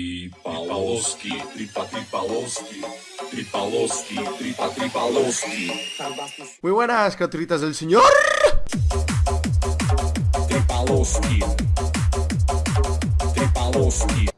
Tripaloski, tripa tripaloski, tripaloski, tripa tripaloski, Muy buenas, criaturitas del señor. tripaloski, tripaloski,